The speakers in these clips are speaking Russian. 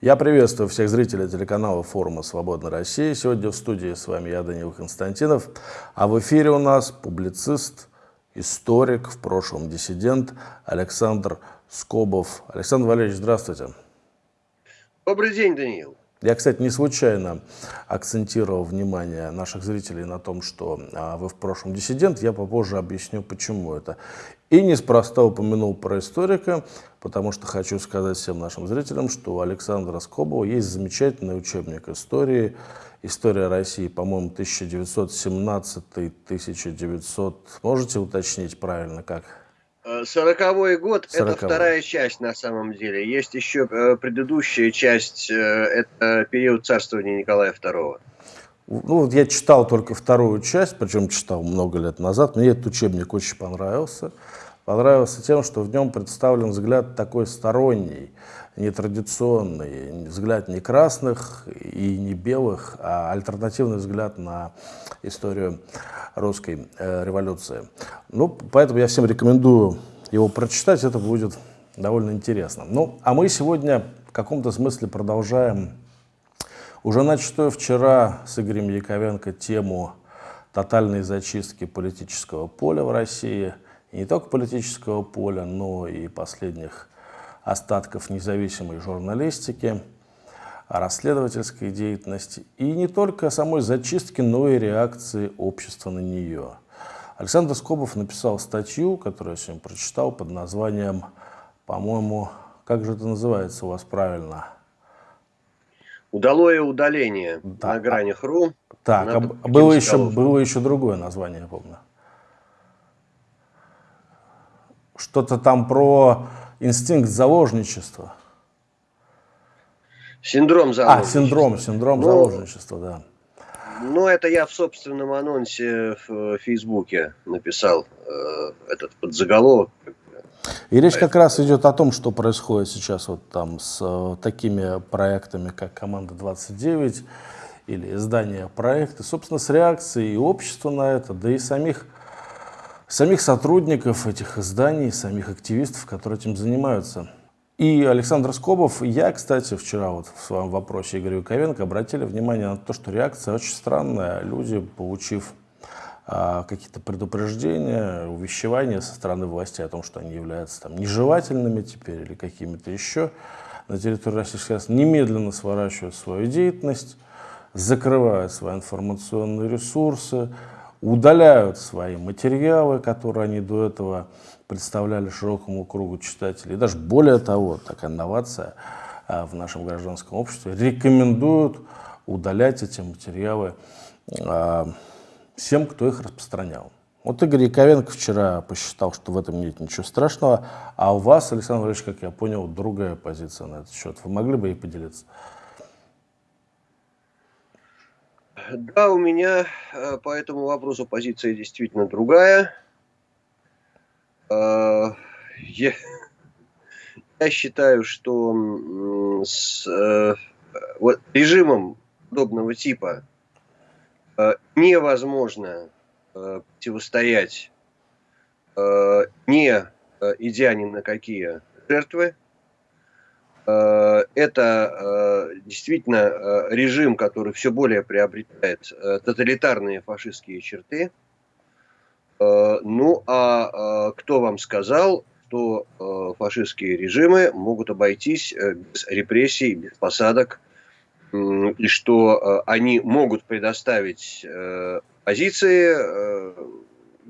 Я приветствую всех зрителей телеканала форума «Свободная Россия». Сегодня в студии с вами я, Данил Константинов, а в эфире у нас публицист, историк, в прошлом диссидент Александр Скобов. Александр Валерьевич, здравствуйте. Добрый день, Даниил. Я, кстати, не случайно акцентировал внимание наших зрителей на том, что а, вы в прошлом диссидент. Я попозже объясню, почему это. И неспроста упомянул про историка, потому что хочу сказать всем нашим зрителям, что у Александра Скобова есть замечательный учебник истории. История России, по-моему, 1917-1900. Можете уточнить правильно, как? Сороковой год – это вторая часть на самом деле. Есть еще э, предыдущая часть, э, это период царствования Николая II. Ну, вот я читал только вторую часть, причем читал много лет назад. Мне этот учебник очень понравился. Понравился тем, что в нем представлен взгляд такой сторонний, нетрадиционный, взгляд не красных и не белых, а альтернативный взгляд на историю русской э, революции. Ну, поэтому я всем рекомендую его прочитать, это будет довольно интересно. Ну, а мы сегодня в каком-то смысле продолжаем уже начатую вчера с Игорем Яковенко тему тотальной зачистки политического поля в России. И не только политического поля, но и последних остатков независимой журналистики, расследовательской деятельности. И не только самой зачистки, но и реакции общества на нее. Александр Скобов написал статью, которую я сегодня прочитал, под названием, по-моему, как же это называется у вас правильно – Удалое удаление да. на гранях РУ. Так, а было еще, было еще другое название, я помню. Что-то там про инстинкт заложничества. Синдром заложничества. А, синдром, синдром ну, заложничества, да. Ну, это я в собственном анонсе в Фейсбуке написал э, этот подзаголовок, и речь как раз идет о том, что происходит сейчас вот там с э, такими проектами, как «Команда-29» или издание проекта, собственно, с реакцией и общества на это, да и самих, самих сотрудников этих изданий, самих активистов, которые этим занимаются. И Александр Скобов, я, кстати, вчера вот в своем вопросе Игорю Ковенко обратили внимание на то, что реакция очень странная. Люди, получив какие-то предупреждения, увещевания со стороны власти о том, что они являются там, нежелательными теперь или какими-то еще на территории Российской Федерации, немедленно сворачивают свою деятельность, закрывают свои информационные ресурсы, удаляют свои материалы, которые они до этого представляли широкому кругу читателей. И даже более того, такая инновация а, в нашем гражданском обществе, рекомендуют удалять эти материалы а, всем, кто их распространял. Вот Игорь Яковенко вчера посчитал, что в этом нет ничего страшного, а у вас, Александр Валерьевич, как я понял, другая позиция на этот счет. Вы могли бы ей поделиться? Да, у меня э, по этому вопросу позиция действительно другая. Э, я, я считаю, что с э, вот, режимом подобного типа невозможно э, противостоять, э, не идя ни на какие жертвы. Это действительно режим, который все более приобретает тоталитарные фашистские черты. Ну, а кто вам сказал, что фашистские режимы могут обойтись без репрессий, без посадок, и что э, они могут предоставить э, позиции, э,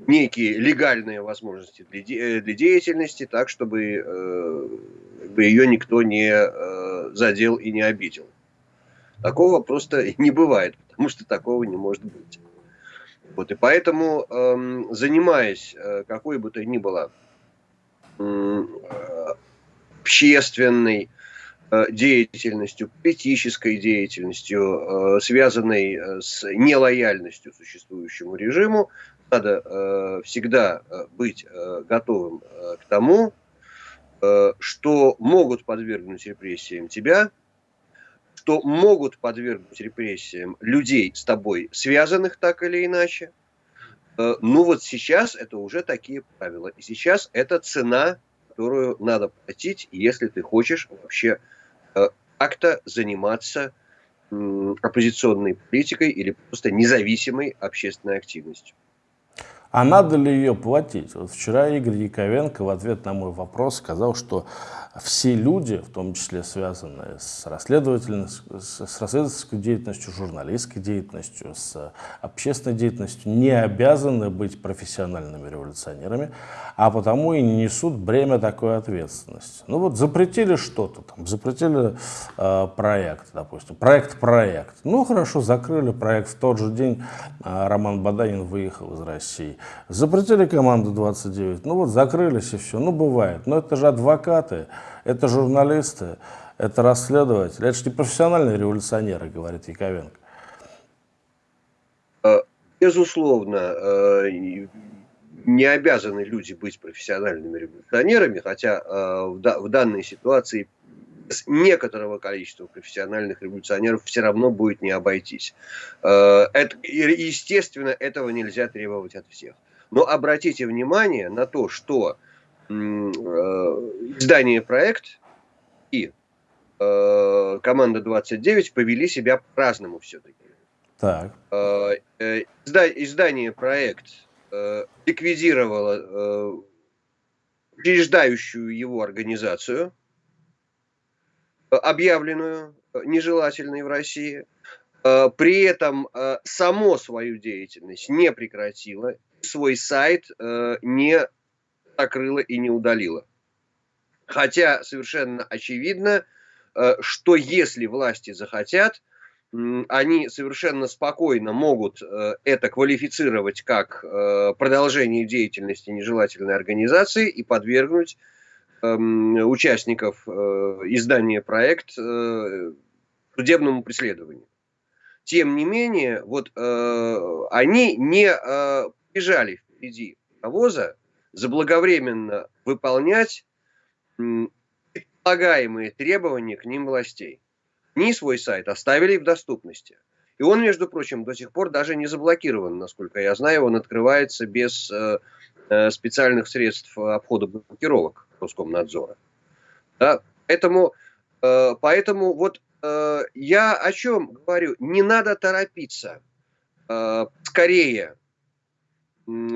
некие легальные возможности для, деятельности, так, чтобы ее никто не задел и не обидел. Такого просто не бывает, потому что такого не может быть. Вот, и поэтому, эм, занимаясь какой бы то ни было общественной, Э, деятельностью, политической деятельностью, э, связанной э, с нелояльностью существующему режиму, надо всегда быть готовым к тому, что могут подвергнуть репрессиям тебя, что могут подвергнуть репрессиям людей с тобой связанных так или иначе. Ну вот сейчас это уже такие правила. И сейчас это цена, которую надо платить, если ты хочешь вообще Э, как-то заниматься оппозиционной политикой или просто независимой общественной активностью. А надо ли ее платить? Вот вчера Игорь Яковенко в ответ на мой вопрос сказал, что все люди, в том числе связанные с, расследовательной, с расследовательской деятельностью, журналистской деятельностью, с общественной деятельностью, не обязаны быть профессиональными революционерами, а потому и не несут бремя такой ответственности. Ну вот запретили что-то, там, запретили э, проект, допустим, проект-проект. Ну хорошо, закрыли проект. В тот же день э, Роман Баданин выехал из России. Запретили команду 29, ну вот закрылись и все. Ну бывает, но это же адвокаты это журналисты, это расследователи, это же не профессиональные революционеры, говорит Яковенко. Э, безусловно, э, не обязаны люди быть профессиональными революционерами, хотя э, в данной ситуации с некоторого количества профессиональных революционеров все равно будет не обойтись. Это, естественно, этого нельзя требовать от всех. Но обратите внимание на то, что Э, издание «Проект» и э, команда 29 повели себя по-разному все-таки. Так. Э, издание «Проект» ликвидировало учреждающую его организацию, объявленную нежелательной в России, при этом само свою деятельность не прекратило, свой сайт не закрыла и не удалила. Хотя совершенно очевидно, э, что если власти захотят, они совершенно спокойно могут э, это квалифицировать как э, продолжение деятельности нежелательной организации и подвергнуть участников издания проект судебному преследованию. Тем не менее, вот они не бежали впереди навоза, заблаговременно выполнять предполагаемые требования к ним властей. Они свой сайт оставили в доступности. И он, между прочим, до сих пор даже не заблокирован, насколько я знаю, он открывается без э, э специальных средств обхода блокировок Роскомнадзора. Да? Поэтому, э, поэтому вот э, я о чем говорю, не надо торопиться. Э, скорее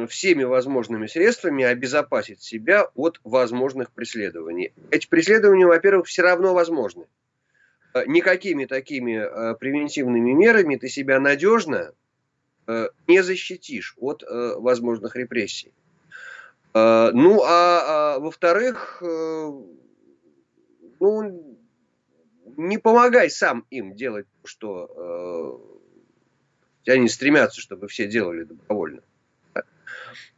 всеми возможными средствами обезопасить себя от возможных преследований. Эти преследования, во-первых, все равно возможны. Э, никакими такими э, превентивными мерами ты себя надежно э, не защитишь от возможных репрессий. Ну, а, а во-вторых, ну, не помогай сам им делать, что они стремятся, чтобы все делали добровольно.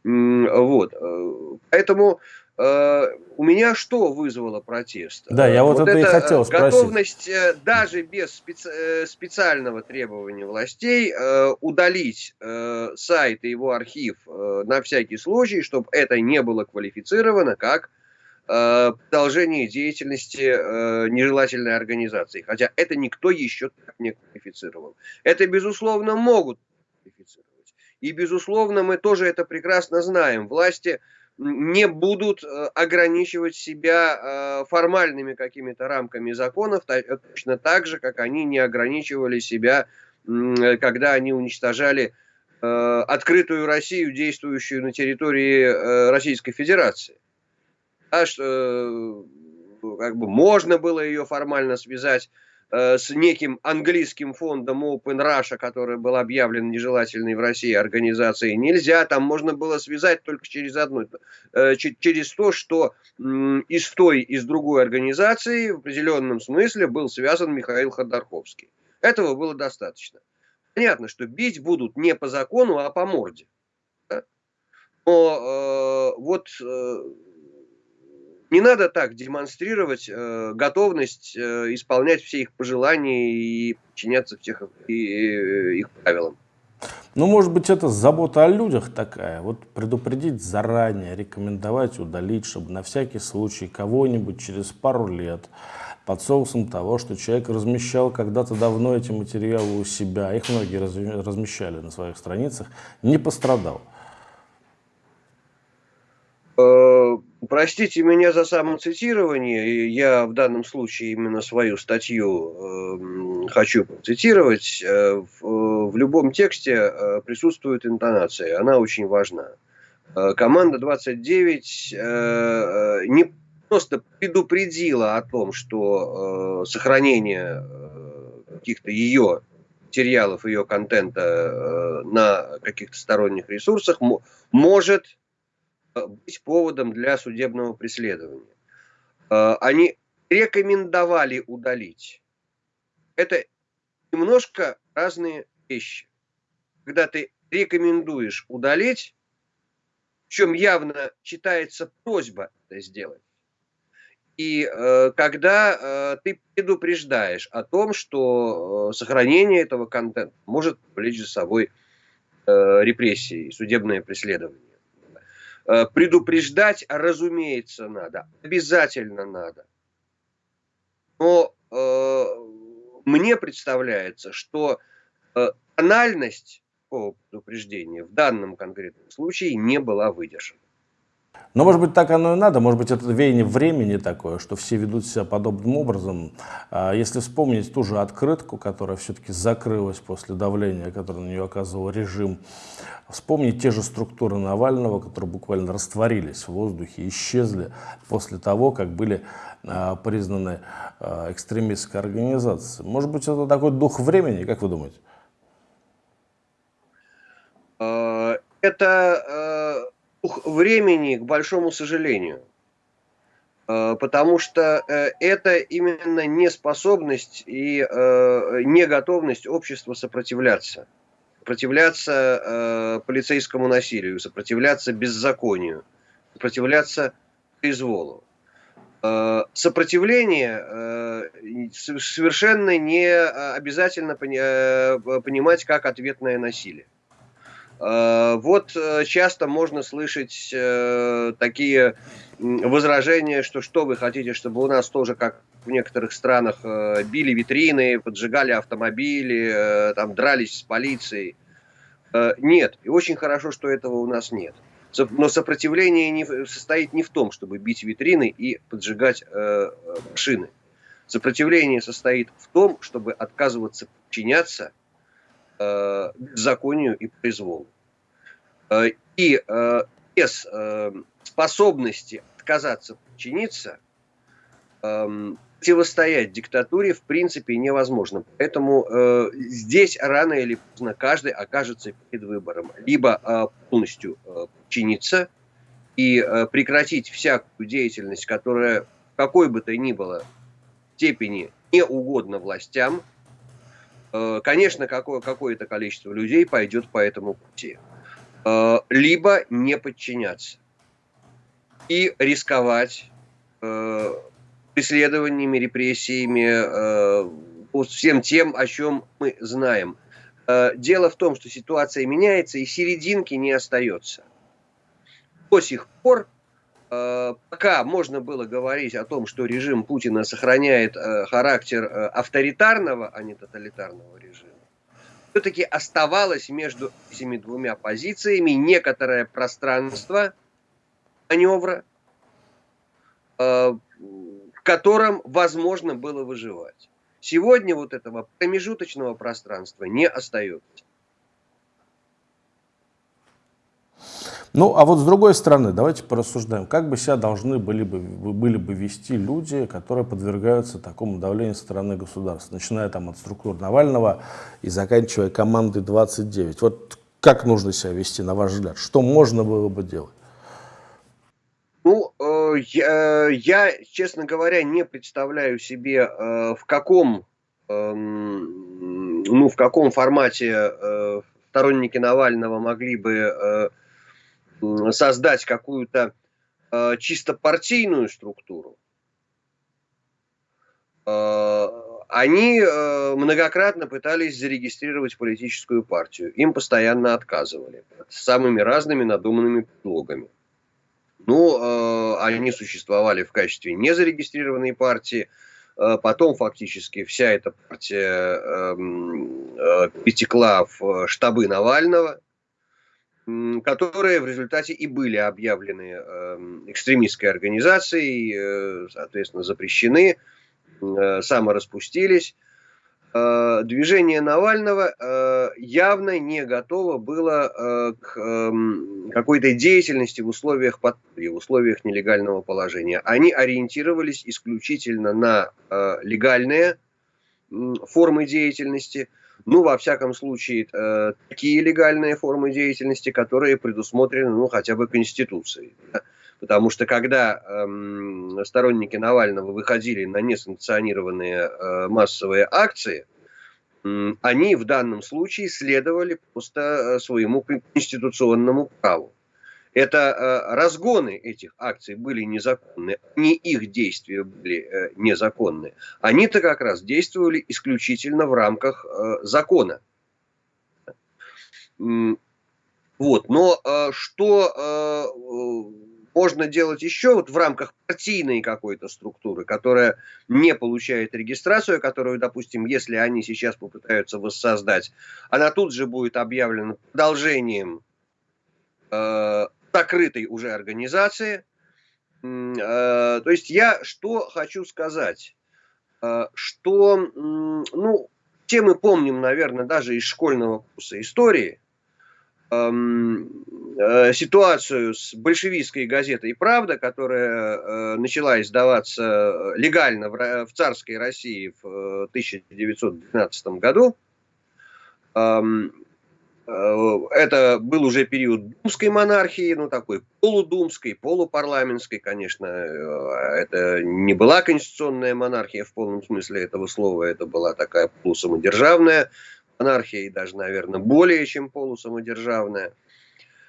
Вот. Э, поэтому э, у меня что вызвало протест? Да, я вот, вот это, это и хотел спросить. Готовность э, даже без специ специального требования властей удалить сайт и его архив на всякий случай, чтобы это не было квалифицировано как продолжение деятельности нежелательной организации. Хотя это никто еще так не квалифицировал. Это, безусловно, могут квалифицировать. И, безусловно, мы тоже это прекрасно знаем. Власти не будут э, ограничивать себя э, формальными какими-то рамками законов, точно так же, как они не ограничивали себя, когда они уничтожали э, открытую Россию, действующую на территории Российской Федерации. А что, как бы можно было ее формально связать Э, с неким английским фондом Open Russia, который был объявлен нежелательной в России организацией, нельзя. Там можно было связать только через одно, э, через то, что из той, из другой организации в определенном смысле был связан Михаил Ходорковский. Этого было достаточно. Понятно, что бить будут не по закону, а по морде. Но э, вот э, не надо так демонстрировать э, готовность э, исполнять все их пожелания и подчиняться всех и, и, их правилам. Ну, может быть, это забота о людях такая. Вот предупредить заранее, рекомендовать удалить, чтобы на всякий случай кого-нибудь через пару лет под соусом того, что человек размещал когда-то давно эти материалы у себя, их многие размещали на своих страницах, не пострадал. Э, Простите меня за самоцитирование. Я в данном случае именно свою статью э, хочу процитировать. Э, в, в любом тексте э, присутствует интонация. Она очень важна. Э, команда 29 э, не просто предупредила о том, что э, сохранение каких-то ее материалов, ее контента э, на каких-то сторонних ресурсах может быть поводом для судебного преследования. Э, они рекомендовали удалить. Это немножко разные вещи. Когда ты рекомендуешь удалить, в чем явно читается просьба это сделать, и э, когда э, ты предупреждаешь о том, что э, сохранение этого контента может повлечь за собой э, репрессии, судебное преследование. Э, предупреждать, разумеется, надо, обязательно надо. Но э, мне представляется, что э, тональность такого предупреждения в данном конкретном случае не была выдержана. Но, может быть, так оно и надо, может быть, это веяние времени такое, что все ведут себя подобным образом. А если вспомнить ту же открытку, которая все-таки закрылась после давления, которое на нее оказывал режим, вспомнить те же структуры Навального, которые буквально растворились в воздухе, исчезли после того, как были а, признаны а, экстремистской организацией. Может быть, это такой дух времени, как вы думаете? Это времени, к большому сожалению. Э, потому что э, это именно неспособность и э, неготовность общества сопротивляться. Сопротивляться полицейскому насилию, сопротивляться беззаконию, сопротивляться произволу. Сопротивление совершенно не обязательно понимать как ответное насилие. Э, вот э, часто можно слышать э, такие возражения, что что вы хотите, чтобы у нас тоже, как в некоторых странах, били витрины, поджигали автомобили, там дрались с полицией. Нет, и очень хорошо, что этого у нас нет. Но сопротивление не, состоит не в том, чтобы бить витрины и поджигать э, машины. Сопротивление состоит в том, чтобы отказываться подчиняться э, законию и произволу. Э, и э, без э, способности отказаться подчиниться, э, противостоять диктатуре в принципе невозможно. Поэтому здесь рано или поздно каждый окажется перед выбором. Либо полностью подчиниться и прекратить всякую деятельность, которая какой бы то ни было степени не угодно властям, конечно, какое, какое-то количество людей пойдет по этому пути. Э, либо не подчиняться и рисковать э, преследованиями, репрессиями, всем тем, о чем мы знаем. Дело в том, что ситуация меняется, и серединки не остается. До сих пор Э, пока можно было говорить о том, что режим Путина сохраняет э, характер э, авторитарного, а не тоталитарного режима, все-таки оставалось между этими двумя позициями некоторое пространство маневра, в котором возможно было выживать. Сегодня вот этого промежуточного пространства не остается. Ну, а вот с другой стороны, давайте порассуждаем, как бы себя должны были бы, были бы вести люди, которые подвергаются такому давлению со стороны государства, начиная там от структур Навального и заканчивая командой 29. Вот как нужно себя вести, на ваш взгляд? Что можно было бы делать? Ну, э, я, я, честно говоря, не представляю себе, э, в каком, э, ну, в каком формате э, сторонники Навального могли бы э, создать какую-то э, чисто партийную структуру, э, они э, многократно пытались зарегистрировать политическую партию. Им постоянно отказывали с самыми разными надуманными предлогами. Ну, э, они существовали в качестве незарегистрированной партии. Э, потом фактически вся эта партия э, э, перетекла в штабы Навального. Которые в результате и были объявлены эм, экстремистской организацией, э, соответственно, запрещены, э, самораспустились. Э, движение Навального явно не готово было к эм, какой-то деятельности в условиях подполья, в условиях нелегального положения. Они ориентировались исключительно на легальные формы деятельности – ну, во всяком случае, э, такие легальные формы деятельности, которые предусмотрены, ну, хотя бы Конституцией. Да? Потому что когда э, сторонники Навального выходили на несанкционированные э, массовые акции, э, они в данном случае следовали просто э, своему конституционному праву. Это э, разгоны этих акций были незаконны, не их действия были э, незаконны. Они-то как раз действовали исключительно в рамках э, закона. Вот. Но что можно делать еще вот в рамках партийной какой-то структуры, которая не получает регистрацию, которую, допустим, если они сейчас попытаются воссоздать, она тут же будет объявлена продолжением закрытой уже организации. Э, то есть я что хочу сказать, э, что, ну, все мы помним, наверное, даже из школьного курса истории, эм, э, ситуацию с большевистской газетой «Правда», которая начала издаваться легально в царской России в 1912 году. Э, это был уже период думской монархии, ну такой полудумской, полупарламентской, конечно. Э, это не была конституционная монархия в полном смысле этого слова, это была такая полусамодержавная монархия, и даже, наверное, более чем полусамодержавная.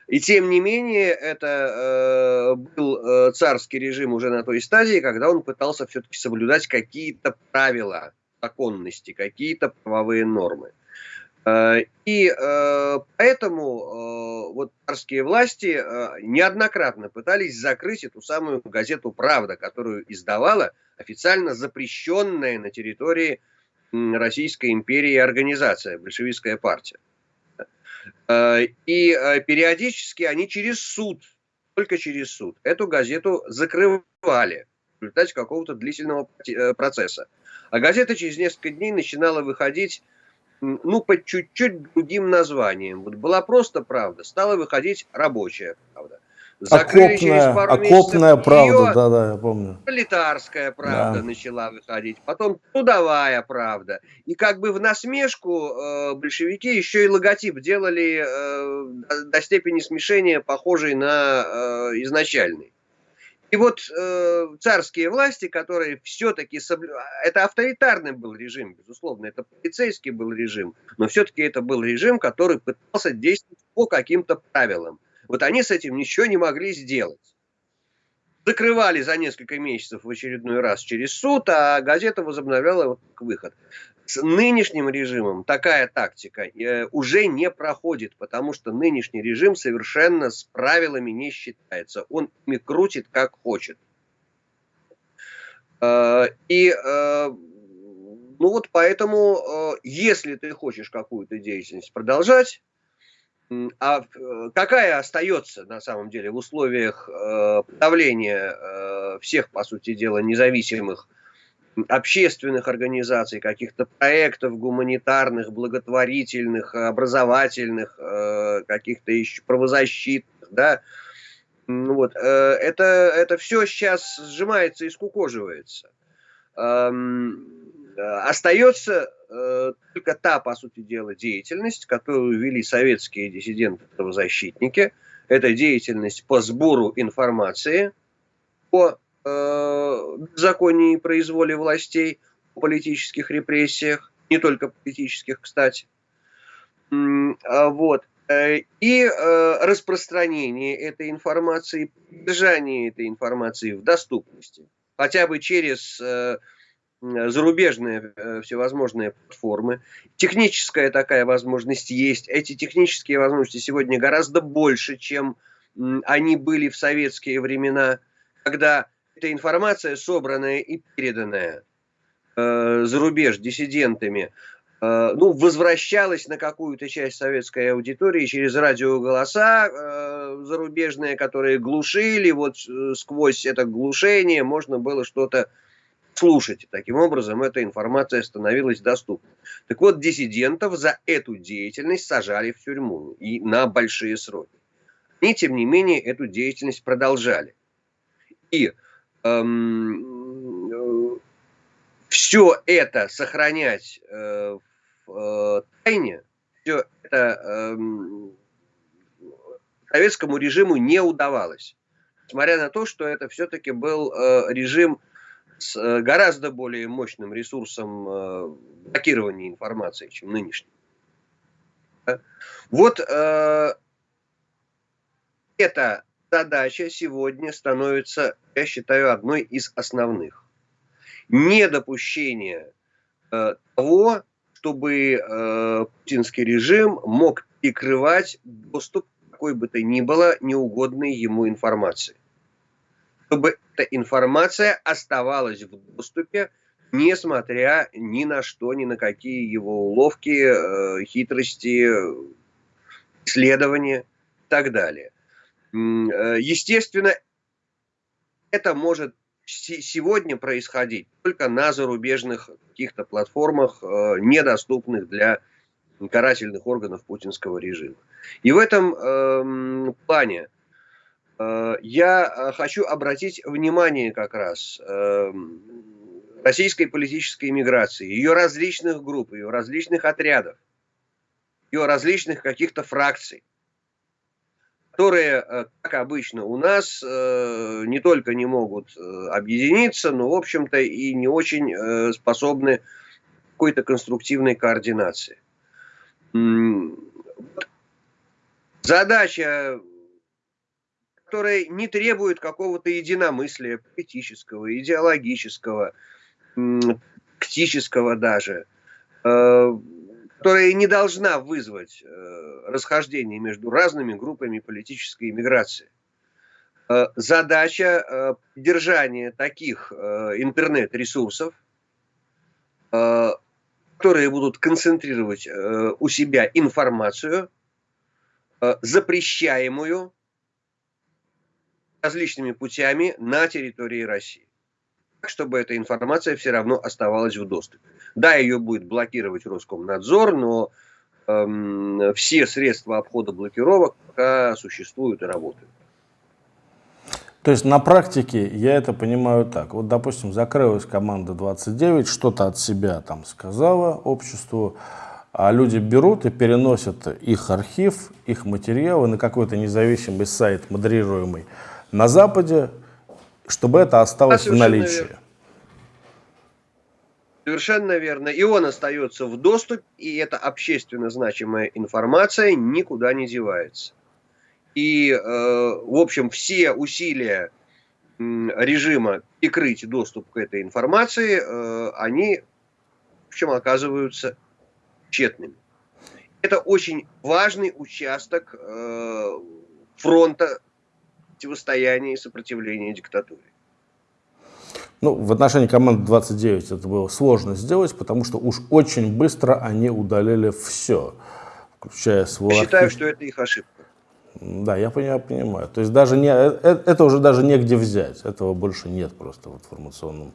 И тем не менее, это э, был э, царский режим уже на той стадии, когда он пытался все-таки соблюдать какие-то правила законности, какие-то правовые нормы. Э, и э, поэтому э, вот царские власти неоднократно пытались закрыть эту самую газету «Правда», которую издавала официально запрещенная на территории Российской империи организация, большевистская партия. И периодически они через суд, только через суд, эту газету закрывали в результате какого-то длительного процесса. А газета через несколько дней начинала выходить ну, под чуть-чуть другим названием. Вот была просто правда, стала выходить рабочая правда. Закрыли окопная, через пару окопная месяцев правда, да, да, я помню. Пролетарская правда да. начала выходить, потом трудовая правда. И как бы в насмешку э, большевики еще и логотип делали э, до, до степени смешения, похожий на э, изначальный. И вот э, царские власти, которые все-таки соблю... это авторитарный был режим, безусловно, это полицейский был режим, но все-таки это был режим, который пытался действовать по каким-то правилам. Вот они с этим ничего не могли сделать. Закрывали за несколько месяцев в очередной раз через суд, а газета возобновляла вот выход. С нынешним режимом такая тактика э, уже не проходит, потому что нынешний режим совершенно с правилами не считается. Он ими крутит как хочет. Э, и э, ну вот поэтому, если ты хочешь какую-то деятельность продолжать, а какая остается на самом деле в условиях подавления всех, по сути дела, независимых общественных организаций, каких-то проектов гуманитарных, благотворительных, образовательных, э, каких-то еще правозащитных, да, вот, э, это, это все сейчас сжимается и скукоживается. Эм, остается э, только та, по сути дела, деятельность, которую вели советские диссиденты-правозащитники. Это деятельность по сбору информации по э, законе и произволе властей, о политических репрессиях, не только политических, кстати. А вот. Э, и э, распространение этой информации, держание этой информации в доступности, хотя бы через зарубежные всевозможные платформы. Техническая такая возможность есть. Эти технические возможности сегодня гораздо больше, чем они были в советские времена, когда эта информация, собранная и переданная э, за рубеж диссидентами, э, ну, возвращалась на какую-то часть советской аудитории через радиоголоса э, зарубежные, которые глушили, вот э, сквозь это глушение можно было что-то слушать. Таким образом, эта информация становилась доступна. Так вот, диссидентов за эту деятельность сажали в тюрьму и на большие сроки. И, тем не менее, эту деятельность продолжали. И все это сохранять э, в э, тайне, все это э, советскому режиму не удавалось. Несмотря на то, что это все-таки был э, режим с э, гораздо более мощным ресурсом э, блокирования информации, чем нынешний. Вот э, эта задача сегодня становится, я считаю, одной из основных. Недопущение э, того, чтобы э, путинский режим мог перекрывать доступ какой бы то ни было неугодной ему информации. Чтобы эта информация оставалась в доступе, несмотря ни на что, ни на какие его уловки, э, хитрости, исследования и так далее. Э, естественно, это может сегодня происходить только на зарубежных каких-то платформах, э, недоступных для карательных органов путинского режима. И в этом э, плане э, я хочу обратить внимание как раз э, российской политической миграции, ее различных групп, ее различных отрядов, ее различных каких-то фракций которые, э, как обычно у нас, э, не только не могут э, объединиться, но, в общем-то, и не очень способны какой-то конструктивной координации. Задача, которая не требует какого-то единомыслия политического, идеологического, тактического даже, которая не должна вызвать э, расхождение между разными группами политической иммиграции. Э, задача э, поддержания таких интернет-ресурсов, которые будут концентрировать у себя информацию, запрещаемую различными путями на территории России чтобы эта информация все равно оставалась в доступе. Да, ее будет блокировать Роскомнадзор, но эм, все средства обхода блокировок пока существуют и работают. То есть на практике я это понимаю так. Вот, допустим, закрылась команда 29, что-то от себя там сказала обществу, а люди берут и переносят их архив, их материалы на какой-то независимый сайт, модерируемый на Западе, чтобы это осталось в наличии. Верно. Совершенно верно. И он остается в доступе, и эта общественно значимая информация никуда не девается. И, э, в общем, все усилия э, режима прикрыть доступ к этой информации, э, они, в общем, оказываются тщетными. Это очень важный участок э, фронта противостояния и сопротивления диктатуре. Ну, в отношении команды 29 это было сложно сделать, потому что уж очень быстро они удалили все, включая свой Я считаю, что это их ошибка. Да, я понимаю, понимаю. То есть даже не, э, э, это уже даже негде взять. Этого больше нет просто в информационном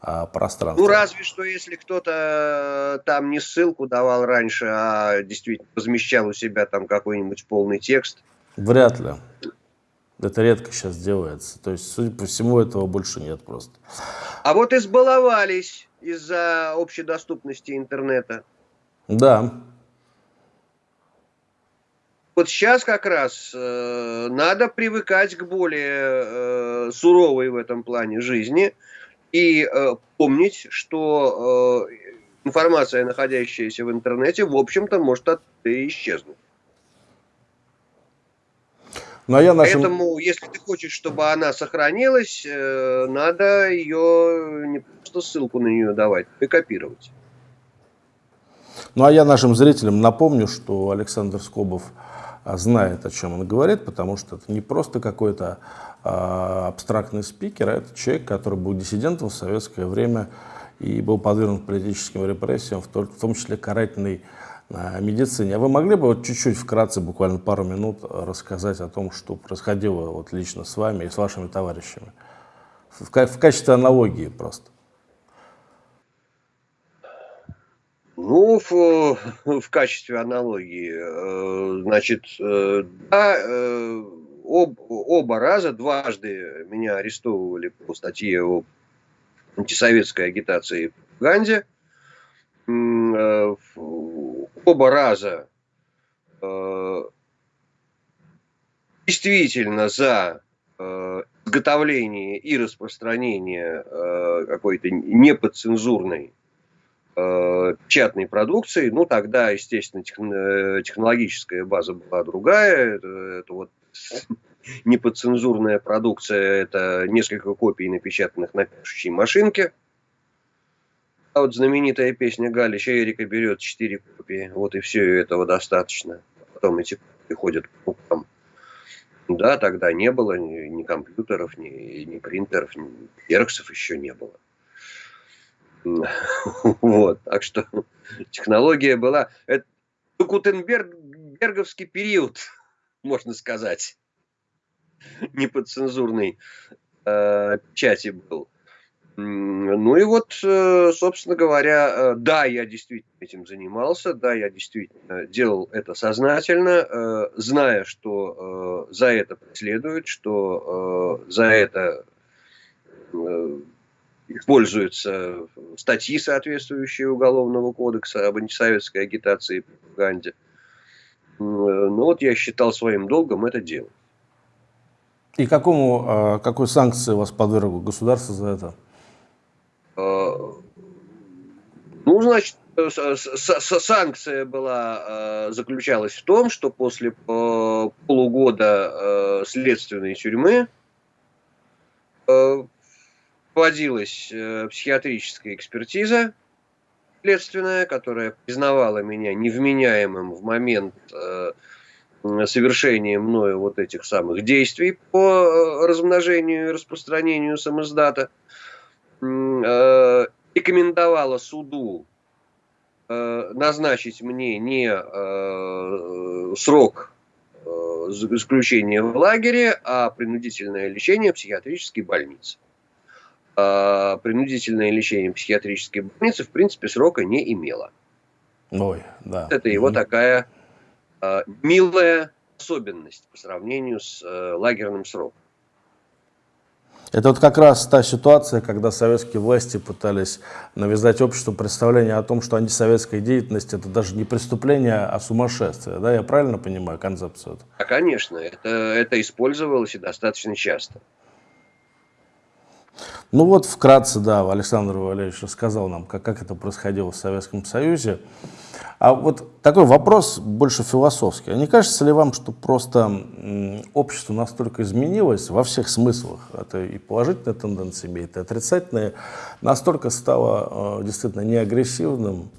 а, пространстве. Ну, разве что, если кто-то э, там не ссылку давал раньше, а действительно размещал у себя там какой-нибудь полный текст. Вряд ли. Это редко сейчас делается. То есть, судя по всему, этого больше нет просто. А вот избаловались из-за общедоступности интернета. Да. Вот сейчас как раз э, надо привыкать к более э, суровой в этом плане жизни и э, помнить, что э, информация, находящаяся в интернете, в общем-то, может от исчезнуть. Ну, а я нашим... Поэтому, если ты хочешь, чтобы она сохранилась, э, надо ее не просто ссылку на нее давать, и копировать. Ну а я нашим зрителям напомню, что Александр Скобов а, знает, о чем он говорит, потому что это не просто какой-то а, абстрактный спикер, а это человек, который был диссидентом в советское время и был подвергнут политическим репрессиям, в том числе карательной медицине. А вы могли бы вот чуть-чуть вкратце, буквально пару минут, рассказать о том, что происходило вот лично с вами и с вашими товарищами? В, в качестве аналогии просто. Ну, в, в качестве аналогии, э, значит, э, да, э, об, оба раза, дважды меня арестовывали по статье о антисоветской агитации в Ганде. Оба раза действительно за изготовление и распространение какой-то неподцензурной э, печатной продукции, ну тогда, естественно, э, технологическая база была другая. Это, это вот неподцензурная продукция, это несколько копий, напечатанных на пишущей машинке. Вот знаменитая песня Галича Эрика берет четыре копии, вот и все, этого достаточно. Потом эти копии ходят по рукам. Да, тогда не было ни, ни компьютеров, ни, ни принтеров, ни эрксов еще не было. Вот, так что технология была... Это Гутенберговский период, можно сказать, неподцензурный э, печати был. Ну и вот, э, собственно говоря, э, да, я действительно этим занимался, да, я действительно делал это сознательно, э, зная, что за это преследуют, что за это используются статьи, соответствующие Уголовного кодекса об антисоветской агитации и пропаганде. Ну вот я считал своим долгом это делать. И какому, какой санкции вас подвергло государство за это? Ну, значит, санкция была, а, заключалась в том, что после полугода следственной тюрьмы проводилась э, психиатрическая экспертиза следственная, которая признавала меня невменяемым в момент э, совершения мною вот этих самых действий по э, размножению и распространению самоздата, э, рекомендовала суду э, назначить мне не э, срок э, заключения в лагере, а принудительное лечение в психиатрической больнице. А, принудительное лечение психиатрической больницы, в принципе, срока не имело. Ой, да. Это его mm-hmm. такая э, милая особенность по сравнению с э, лагерным сроком. Это вот как раз та ситуация, когда советские власти пытались навязать обществу представление о том, что антисоветская деятельность это даже не преступление, а сумасшествие. Да, я правильно понимаю концепцию? Да, конечно, это, это использовалось и достаточно часто. Ну вот вкратце, да, Александр Валерьевич рассказал нам, как, как это происходило в Советском Союзе. А вот такой вопрос больше философский. А не кажется ли вам, что просто общество настолько изменилось во всех смыслах, это и положительные тенденции имеет, и отрицательные, настолько стало э, действительно не агрессивным,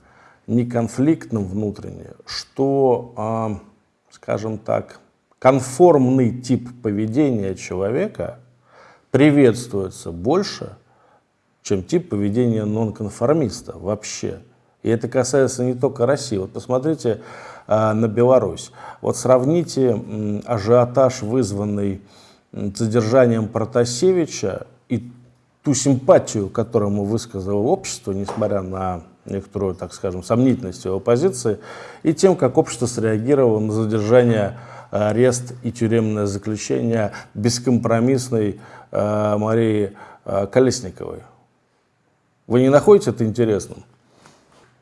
не конфликтным внутренне, что, э, скажем так, конформный тип поведения человека – приветствуется больше, чем тип поведения нонконформиста вообще. И это касается не только России. Вот посмотрите э, на Беларусь. Вот сравните э, ажиотаж, вызванный э, задержанием Протасевича, и ту симпатию, которую ему высказало общество, несмотря на некоторую, так скажем, сомнительность его позиции, и тем, как общество среагировало на задержание, арест и тюремное заключение бескомпромиссной Э, Марии э, Колесниковой. Вы не находите это интересным?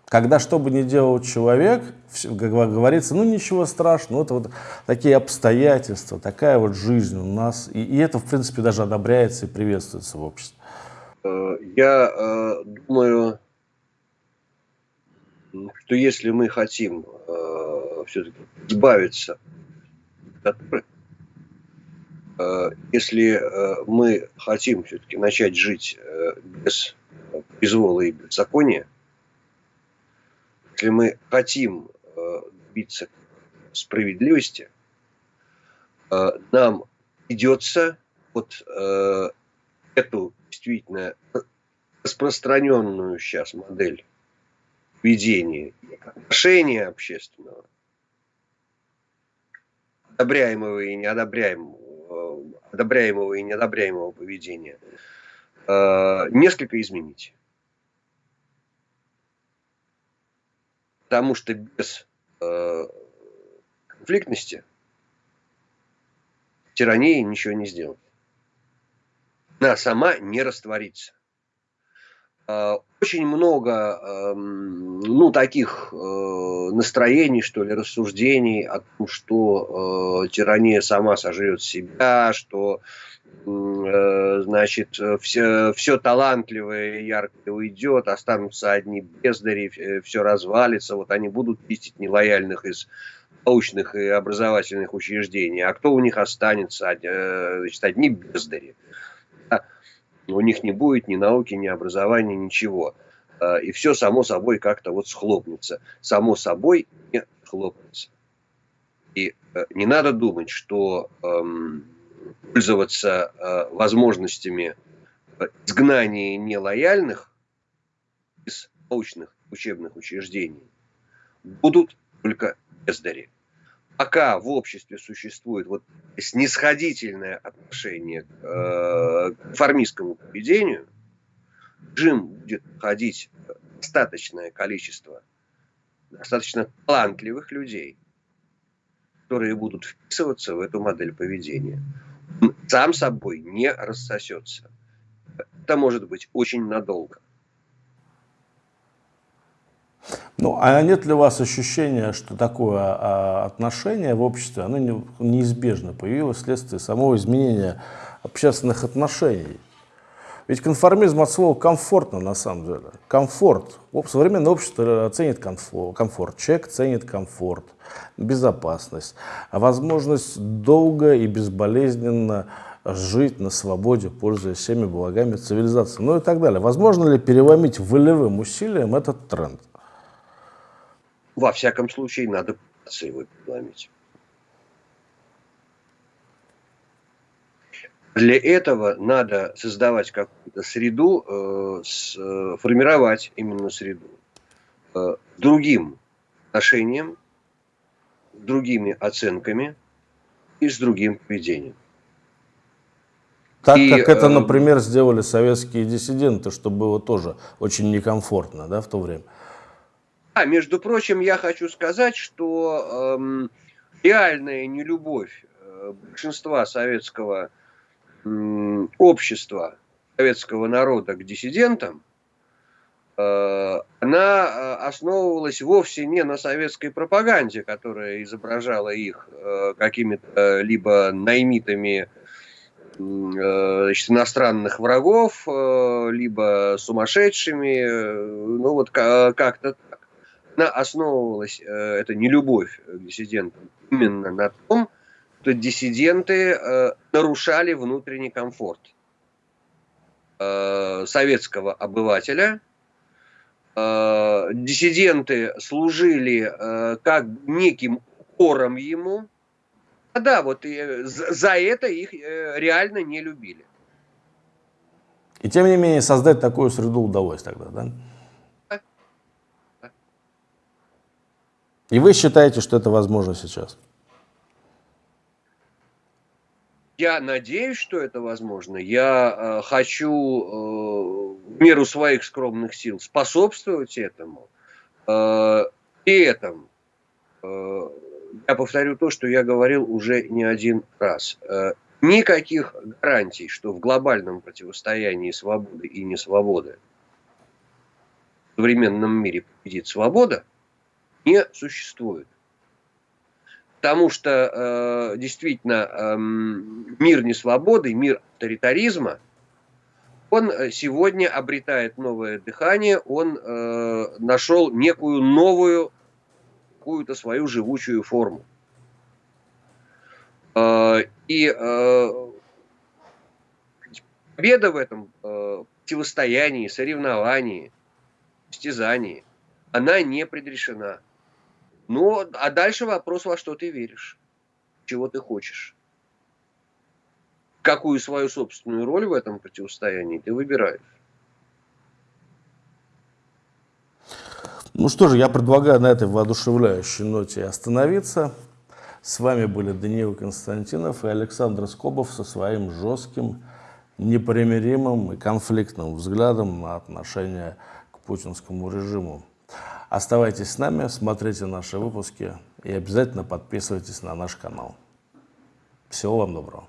Когда что бы ни делал человек, как говорится, ну ничего страшного, это вот такие обстоятельства, такая вот жизнь у нас, и, и это, в принципе, даже одобряется и приветствуется в обществе. Э, я э, думаю, что если мы хотим э, все-таки избавиться от если мы хотим все-таки начать жить без произвола и беззакония, если мы хотим добиться справедливости, нам придется вот эту действительно распространенную сейчас модель ведения отношения общественного, одобряемого и неодобряемого, одобряемого и неодобряемого поведения, э, несколько изменить. Потому что без э, конфликтности тирании ничего не сделать. Она сама не растворится. Э, очень много эм, ну, таких э, настроений, что ли, рассуждений о том, что э, тирания сама сожрет себя, что значит, все, все талантливое и яркое уйдет, останутся одни бездари, все развалится, вот они будут чистить нелояльных из научных и образовательных учреждений, а кто у них останется, значит, одни бездари у них не будет ни науки, ни образования, ничего. И все само собой как-то вот схлопнется. Само собой не схлопнется. И э, не надо думать, что эм, пользоваться э, возможностями изгнания нелояльных из научных учебных учреждений будут только бездари пока в обществе существует вот снисходительное отношение к э, формистскому поведению, режим будет ходить достаточное количество достаточно талантливых людей, которые будут вписываться в эту модель поведения. Сам собой не рассосется. Это может быть очень надолго. Ну, а нет ли у вас ощущения, что такое а, отношение в обществе, оно не, неизбежно появилось вследствие самого изменения общественных отношений? Ведь конформизм от слова комфортно на самом деле. Комфорт. Современное общество ценит комфорт. Человек ценит комфорт, безопасность, возможность долго и безболезненно жить на свободе, пользуясь всеми благами цивилизации, ну и так далее. Возможно ли переломить волевым усилием этот тренд? Во всяком случае, надо его переломить. Для этого надо создавать какую-то среду, э, э, формировать именно среду э, другим отношением, другими оценками и с другим поведением. Так и, как это, э, например, сделали советские диссиденты, что было тоже очень некомфортно да, в то время. А, между прочим, я хочу сказать, что эм, реальная нелюбовь большинства советского общества, советского народа к диссидентам, э, она э, основывалась вовсе не на советской пропаганде, которая изображала их э, какими-то либо наймитами значит, иностранных врагов, либо сумасшедшими, ну вот как-то она основывалась, это не любовь к диссидентам, именно на том, что диссиденты э, нарушали внутренний комфорт э, советского обывателя. Диссиденты служили как неким укором ему. А да, вот за это их реально не любили. И тем не менее создать такую среду удалось тогда, да? И вы считаете, что это возможно сейчас? Я надеюсь, что это возможно. Я э, хочу э, в меру своих скромных сил способствовать этому. Э, при этом э, я повторю то, что я говорил уже не один раз. Э, никаких гарантий, что в глобальном противостоянии свободы и несвободы в современном мире победит свобода – не существует. Потому что э, действительно э, мир несвободы, мир авторитаризма, он э, сегодня обретает новое дыхание, он э, нашел некую новую, какую-то свою живучую форму. Э, и э, победа в этом э, противостоянии, соревновании, стязании, она не предрешена. Ну, а дальше вопрос, во что ты веришь, чего ты хочешь. Какую свою собственную роль в этом противостоянии ты выбираешь. Ну что же, я предлагаю на этой воодушевляющей ноте остановиться. С вами были Даниил Константинов и Александр Скобов со своим жестким, непримиримым и конфликтным взглядом на отношение к путинскому режиму. Оставайтесь с нами, смотрите наши выпуски и обязательно подписывайтесь на наш канал. Всего вам доброго.